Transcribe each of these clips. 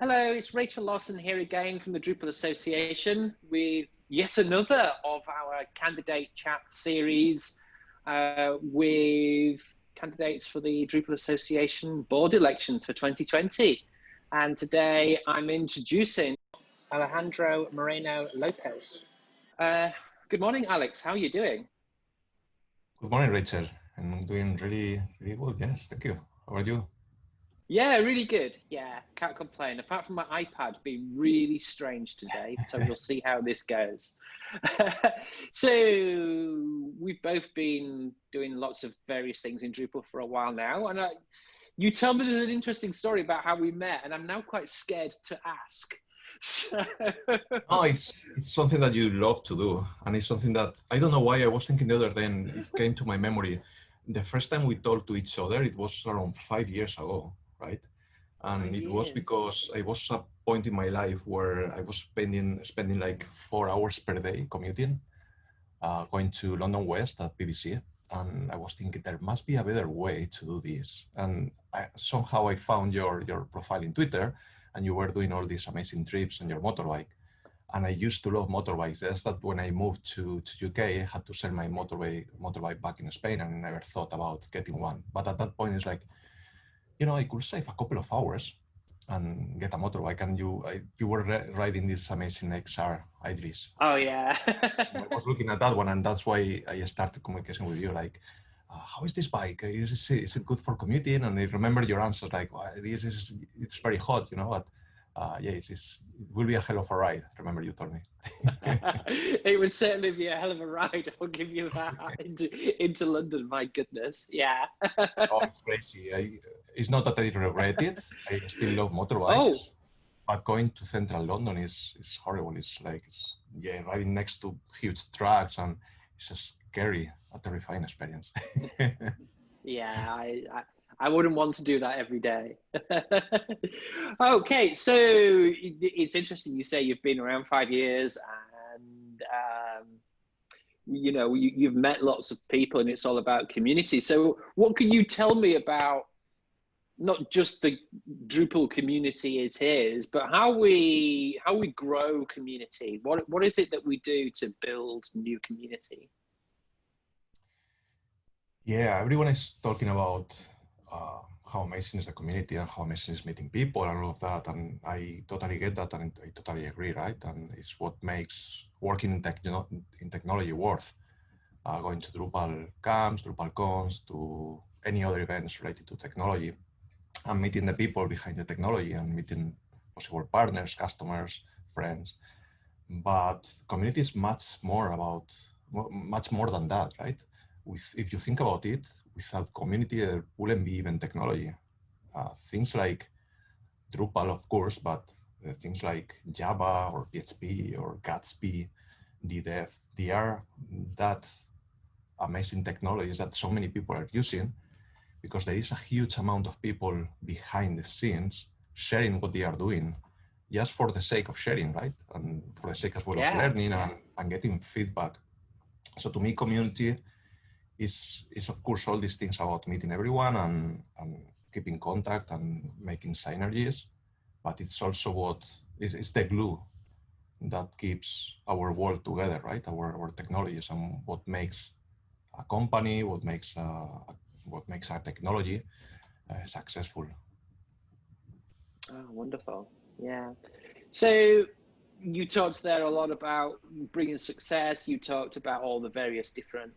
Hello, it's Rachel Lawson here again from the Drupal Association with yet another of our candidate chat series uh, with candidates for the Drupal Association board elections for 2020. And today I'm introducing Alejandro Moreno Lopez. Uh, good morning, Alex. How are you doing? Good morning, Rachel. I'm doing really, really good. Yes, thank you. How are you? Yeah, really good. Yeah, can't complain. Apart from my iPad being really strange today, so we'll see how this goes. so we've both been doing lots of various things in Drupal for a while now, and I, you tell me there's an interesting story about how we met, and I'm now quite scared to ask. So... it's it's something that you love to do, and it's something that I don't know why I was thinking the other day, and it came to my memory. The first time we talked to each other, it was around five years ago right? And it was because I was a point in my life where I was spending spending like four hours per day commuting, uh, going to London West at BBC. And I was thinking there must be a better way to do this. And I, somehow I found your, your profile in Twitter and you were doing all these amazing trips on your motorbike. And I used to love motorbikes. Just that when I moved to, to UK, I had to sell my motorbike, motorbike back in Spain and I never thought about getting one. But at that point, it's like, you know, I could save a couple of hours and get a motorbike. And you, I, you were riding this amazing XR Idris. Oh yeah. I was looking at that one, and that's why I started communication with you. Like, uh, how is this bike? Is it, is it good for commuting? And I remember your answers like, this is it's very hot, you know. But uh, yeah, it's, it's, it will be a hell of a ride. Remember you told me. it would certainly be a hell of a ride. I'll give you that into, into London. My goodness, yeah. oh, it's crazy. I, it's not that I regret it. I still love motorbikes. Oh. But going to central London is is horrible. It's like it's, yeah, riding next to huge trucks and it's a scary, a terrifying experience. yeah, I, I I wouldn't want to do that every day. okay, so it's interesting. You say you've been around five years, and um, you know you, have met lots of people, and it's all about community. So, what can you tell me about not just the Drupal community it is, but how we how we grow community. What what is it that we do to build new community? Yeah, everyone is talking about uh, how amazing is the community and how amazing is meeting people and all of that. And I totally get that and I totally agree, right? And it's what makes working in, techno in technology worth. Uh, going to Drupal camps, Drupal cons, to any other events related to technology and meeting the people behind the technology and meeting possible partners, customers, friends. But community is much more about, much more than that, right? With, if you think about it, without community, there wouldn't be even technology. Uh, things like Drupal, of course, but uh, things like Java or PHP or Gatsby, DDEV, they are that amazing technologies that so many people are using because there is a huge amount of people behind the scenes sharing what they are doing just for the sake of sharing, right? And for the sake as well yeah. of learning and, and getting feedback. So to me, community is, is of course all these things about meeting everyone and, and keeping contact and making synergies, but it's also what is it's the glue that keeps our world together, right? Our, our technologies and what makes a company, what makes a, a what makes our technology uh, successful. Oh, wonderful. Yeah. So you talked there a lot about bringing success. You talked about all the various different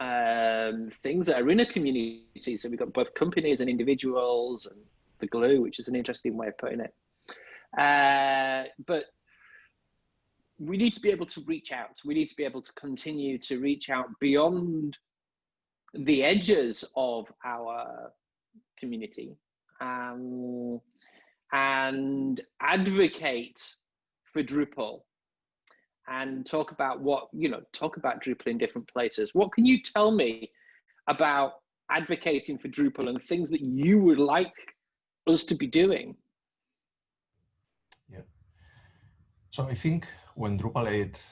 um, things that are in a community. So we've got both companies and individuals and the glue, which is an interesting way of putting it. Uh, but we need to be able to reach out. We need to be able to continue to reach out beyond the edges of our community um, and advocate for Drupal and talk about what, you know, talk about Drupal in different places. What can you tell me about advocating for Drupal and things that you would like us to be doing? Yeah. So I think when Drupal 8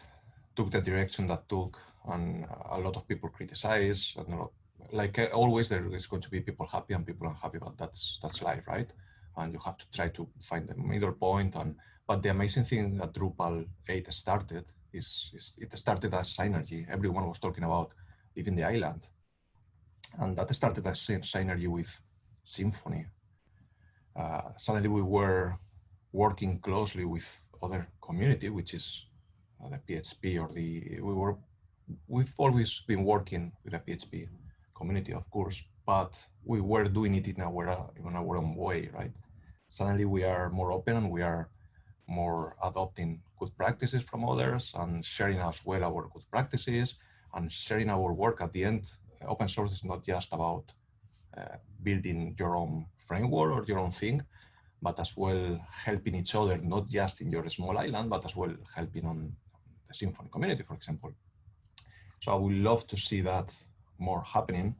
took the direction that took and a lot of people criticize and lot, like uh, always there is going to be people happy and people unhappy but that's that's life right and you have to try to find the middle. And but the amazing thing that Drupal 8 started is, is it started as synergy. Everyone was talking about leaving the island, and that started as synergy with Symfony. Uh, suddenly we were working closely with other community, which is uh, the PHP or the we were we've always been working with the PHP community, of course, but we were doing it in our in our own way, right? Suddenly we are more open and we are more adopting good practices from others and sharing as well our good practices and sharing our work at the end. Open source is not just about uh, building your own framework or your own thing, but as well helping each other, not just in your small island, but as well helping on the Symfony community, for example. So I would love to see that more happening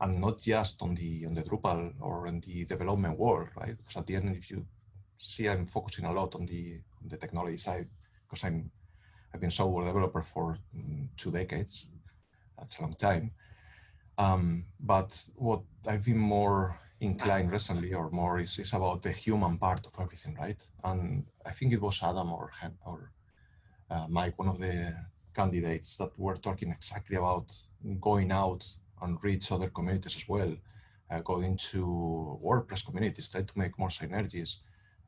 and not just on the on the Drupal or in the development world, right? Because at the end, if you see, I'm focusing a lot on the on the technology side because I'm I've been software developer for mm, two decades. That's a long time. Um, but what I've been more inclined recently or more is, is about the human part of everything, right? And I think it was Adam or, or uh, Mike, one of the candidates that were talking exactly about going out and reach other communities as well, uh, going to WordPress communities, try to make more synergies,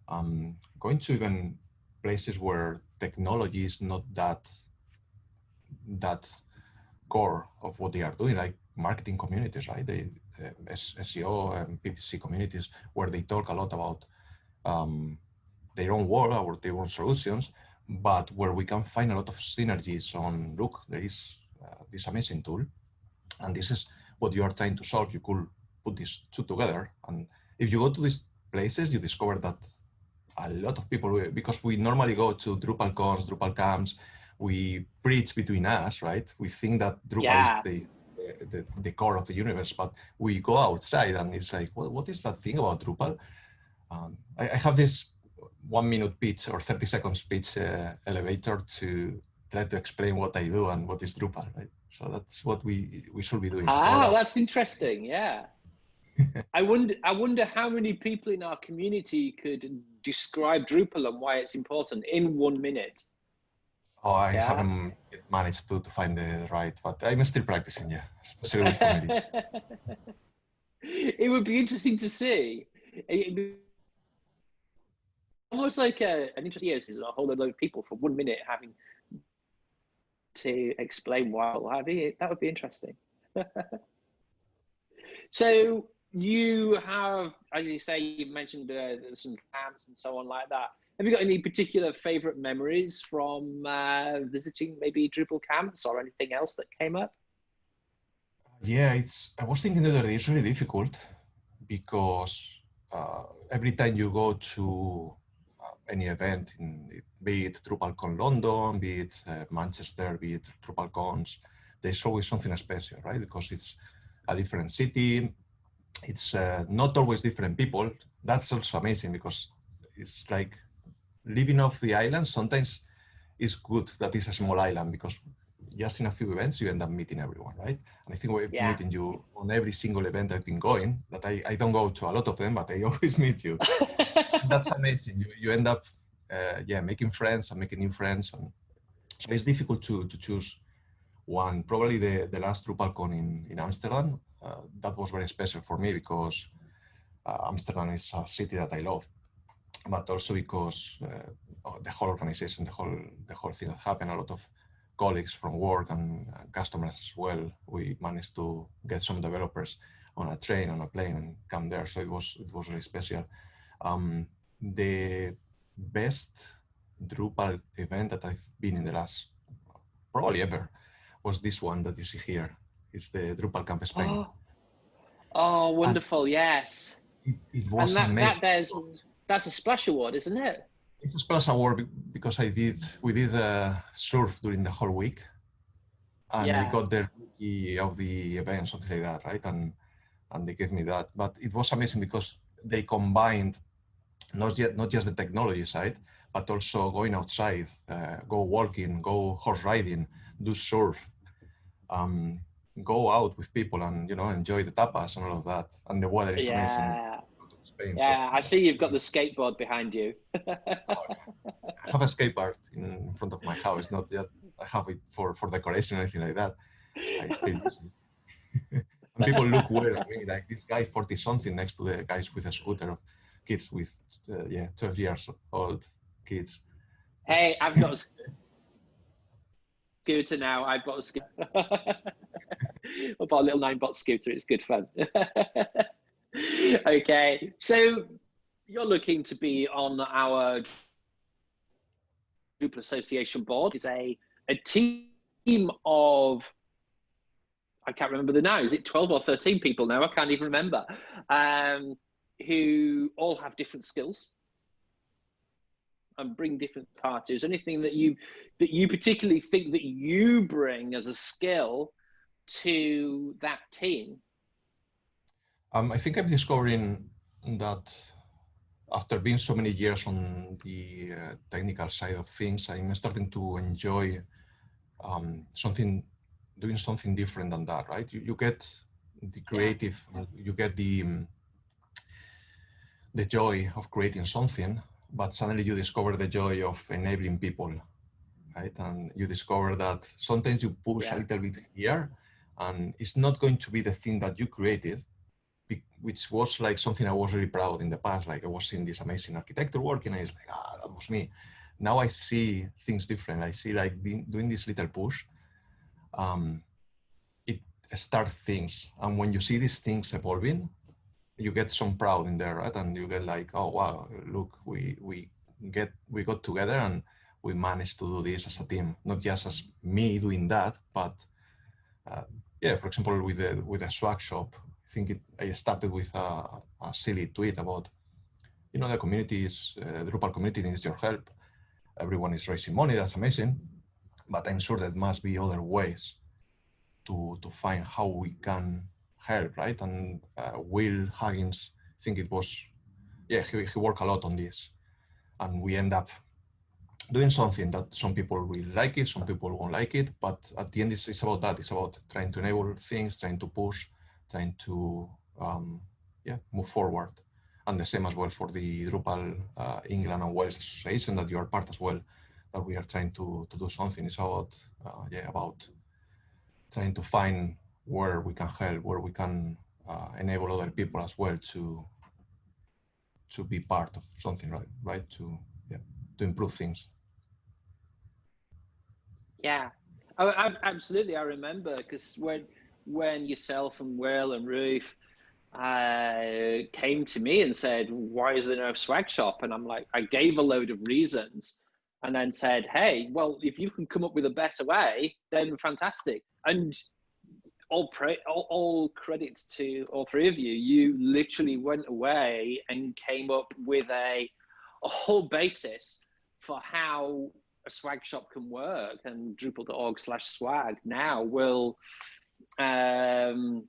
um, going to even places where technology is not that that core of what they are doing, like marketing communities, right? They, uh, SEO and PPC communities where they talk a lot about um, their own world or their own solutions, but where we can find a lot of synergies on, look, there is uh, this amazing tool, and this is what you are trying to solve. You could put these two together. And if you go to these places, you discover that a lot of people, because we normally go to Drupal cons, Drupal camps, we preach between us, right? We think that Drupal yeah. is the the, the, core of the universe, but we go outside and it's like, well, what is that thing about Drupal? Um, I, I, have this one minute pitch or 30 seconds pitch uh, elevator to try to explain what I do and what is Drupal, right? So that's what we, we should be doing. Ah, that's interesting. Yeah. I wonder, I wonder how many people in our community could describe Drupal and why it's important in one minute. Oh, I yeah. haven't managed to, to find the right, but I'm still practicing, yeah, especially with family. it would be interesting to see. almost like a, an interesting yes, is a whole load of people for one minute having to explain why. That would be interesting. so you have, as you say, you mentioned uh, some camps and so on like that. Have you got any particular favorite memories from uh, visiting maybe Drupal camps or anything else that came up? Yeah, it's. I was thinking the other day it's really difficult because uh, every time you go to uh, any event, in, be it DrupalCon London, be it uh, Manchester, be it DrupalCons, there's always something special, right? Because it's a different city, it's uh, not always different people. That's also amazing because it's like living off the island sometimes it's good that it's a small island because just in a few events you end up meeting everyone, right? And I think we're yeah. meeting you on every single event I've been going. That I, I don't go to a lot of them, but I always meet you. That's amazing. You, you end up uh, yeah making friends and making new friends, and so it's difficult to to choose one. Probably the the last DrupalCon in in Amsterdam. Uh, that was very special for me because uh, Amsterdam is a city that I love but also because uh, the whole organization, the whole the whole thing that happened, a lot of colleagues from work and customers as well. We managed to get some developers on a train, on a plane, and come there. So it was it was really special. Um, the best Drupal event that I've been in the last probably ever was this one that you see here. It's the Drupal Camp Spain. Oh, oh wonderful! And yes. It, it was and that, amazing. That that's a splash award, isn't it? It's a splash award because I did we did uh, surf during the whole week, and yeah. I got the rookie of the event, something like that, right? And and they gave me that. But it was amazing because they combined not yet not just the technology side, but also going outside, uh, go walking, go horse riding, do surf, um, go out with people, and you know enjoy the tapas and all of that. And the weather is yeah. amazing Spain. Yeah, so- I see you've got the skateboard behind you. I have a skate park in front of my house. Not yet. I have it for for decoration or anything like that. I still use it. and people look weird at me, like this guy forty something next to the guys with a scooter, of kids with uh, yeah twelve years old kids. hey, I've got scooter now. I bought a scooter. I bought a little Ninebot scooter. It's good fun. okay, so you're looking to be on our Drupal Association board. Is a a team of I can't remember the now. Is it 12 or 13 people now? I can't even remember. Um, who all have different skills and bring different parties. Anything that you that you particularly think that you bring as a skill to that team? Um, I think I'm discovering that after being so many years on the uh, technical side of things, I'm starting to enjoy um, something, doing something different than that, right? You, you get the creative, you get the um, the joy of creating something, but suddenly you discover the joy of enabling people, right? And you discover that sometimes you push Yeah. a little bit here, and it's not going to be the thing that you created, which was like something I was really proud in the past. Like I was seeing this amazing architecture working, and it's like, ah, that was me. Now I see things different. I see like doing this little push. Um, it starts things, and when you see these things evolving, you get some proud in there, right? And you get like, oh wow, look, we we get we got together and we managed to do this as a team, not just as me doing that, but uh, yeah, for example, with the with a swag shop, I think it, I started with a, a silly tweet about, you know, the community is uh, the Drupal community needs your help. Everyone is raising money. That's amazing, but I'm sure there must be other ways to to find how we can help, right? And uh, Will Huggins, think it was, yeah, he, he worked a lot on this, and we end up doing something that some people will like it, some people won't like it, but at the end, it's, it's about that. It's about trying to enable things, trying to push, trying to, um, yeah, move forward. And the same as well for the Drupal uh, England and Wales Association that you are part as well, that we are trying to, to do something. It's about, uh, yeah, about trying to find where we can help, where we can uh, enable other people as well to to be part of something, right? Right? To yeah, to improve things. Yeah, I, I, absolutely. I remember because when when yourself and Will and Ruth uh, came to me and said, "Why is there no swag shop?" and I'm like, I gave a load of reasons, and then said, "Hey, well, if you can come up with a better way, then fantastic." And all, pra- all, all credits to all three of you. You literally went away and came up with a a whole basis for how a swag shop can work and drupal.org slash swag now will um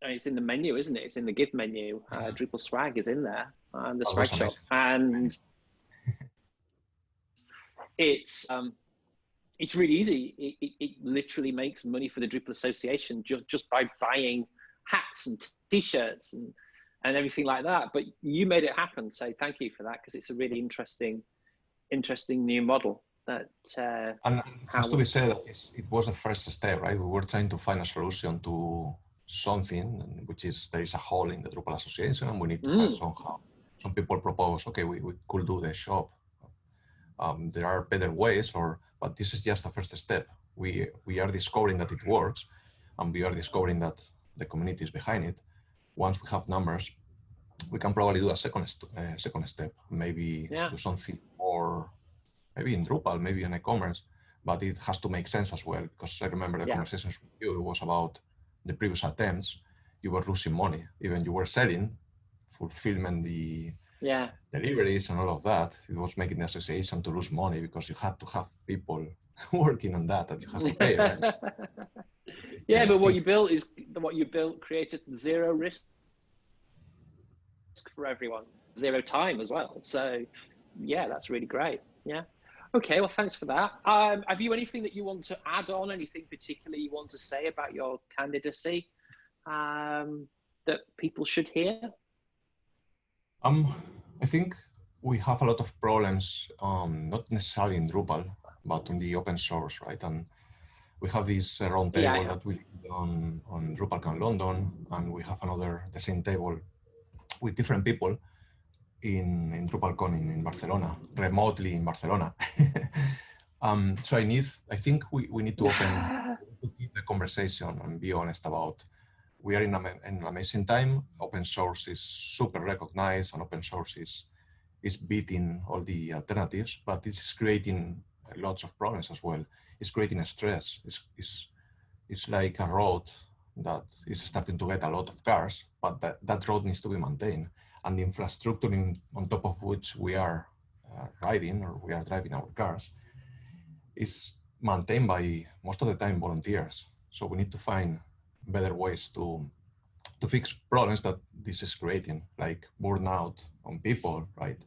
it's in the menu isn't it? It's in the give menu. Uh, drupal swag is in there and the Oh, swag shop. and it's um it's really easy it, it, it literally makes money for the drupal association just just by buying hats and t-shirts and and everything like that but you made it happen so thank you for that because it's a really interesting interesting new model that uh, And it has How- to be said that it's, it was the first step, right? We were trying to find a solution to something, which is there is a hole in the Drupal Association, and we need to Mm. somehow. Some people propose, okay, we, we could do the shop. Um, there are better ways, or but this is just a first step. We we are discovering that it works, and we are discovering that the community is behind it. Once we have numbers, we can probably do a second st- uh, second step. Maybe Yeah. do something more, maybe in Drupal, maybe in e-commerce, but it has to make sense as well. Because I remember the Yeah. conversations with you. It was about the previous attempts. You were losing money, even you were selling, fulfillment, the yeah deliveries and all of that. It was making the association to lose money because you had to have people working on that that you have to pay. Right? yeah but what you built is what you built created zero risk for everyone zero time as well so yeah that's really great yeah okay well thanks for that um, have you anything that you want to add on anything particularly you want to say about your candidacy um, that people should hear Um, I think we have a lot of problems, um, not necessarily in Drupal, but on the open source, right? And we have this uh, round table yeah, that we did on, on DrupalCon London, and we have another, the same table with different people in, in DrupalCon in, in Barcelona, remotely in Barcelona. um, so I need, I think we, we need to open to keep the conversation and be honest about we are in, a, in an amazing time. Open source is super recognized and open source is, is beating all the alternatives, but it's creating lots of problems as well. It's creating a stress. It's, it's, it's like a road that is starting to get a lot of cars, but that, that road needs to be maintained. And the infrastructure in, on top of which we are uh, riding or we are driving our cars is maintained by most of the time volunteers. So we need to find better ways to to fix problems that this is creating, like burnout on people, right?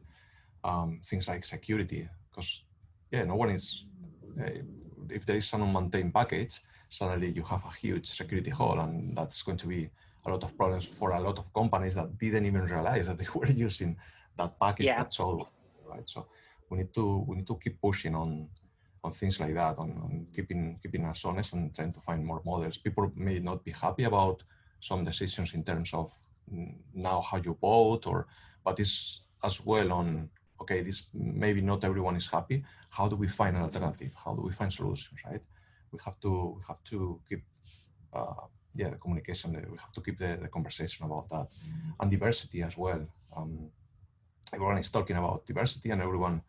Um, things like security, because yeah, no one is. Uh, if there is an unmaintained package, suddenly you have a huge security hole, and that's going to be a lot of problems for a lot of companies that didn't even realize that they were using that package yeah. that's all right. So we need to we need to keep pushing on on things like that, on, on, keeping keeping us honest and trying to find more models. People may not be happy about some decisions in terms of now how you vote, or but it's as well on okay, this maybe not everyone is happy. How do we find an alternative? How do we find solutions? Right? We have to we have to keep. Uh, yeah, the communication, we have to keep the, the conversation about that. And diversity as well. Um, everyone is talking about diversity and everyone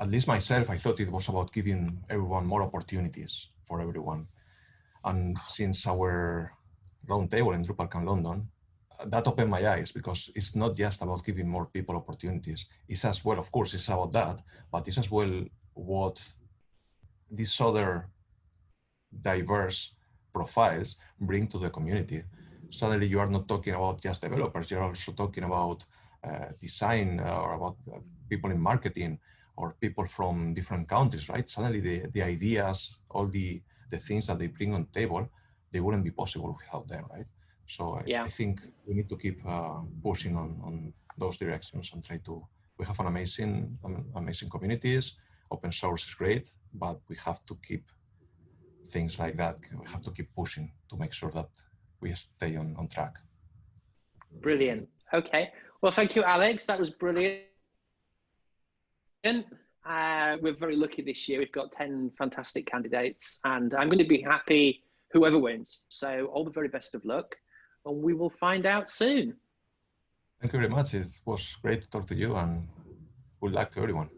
at least myself, I thought it was about giving everyone more opportunities for everyone. And since our roundtable in DrupalCon London, that opened my eyes because it's not just about giving more people opportunities. It's as well, of course, it's about that, but it's as well what these other diverse profiles bring to the community. Suddenly you are not talking about just developers, you're also talking about uh, design uh, or about uh, people in marketing, or people from different countries, right? Suddenly the, the ideas, all the, the things that they bring on the table, they wouldn't be possible without them, right? So I, yeah. I think we need to keep uh, pushing on, on those directions and try to, we have an amazing, amazing communities, open source is great, but we have to keep things like that. We have to keep pushing to make sure that we stay on, on track. Brilliant. Okay. Well, thank you, Alex. That was brilliant. Uh, we're very lucky this year. We've got 10 fantastic candidates, and I'm going to be happy whoever wins. So, all the very best of luck, and we will find out soon. Thank you very much. It was great to talk to you, and good luck to everyone.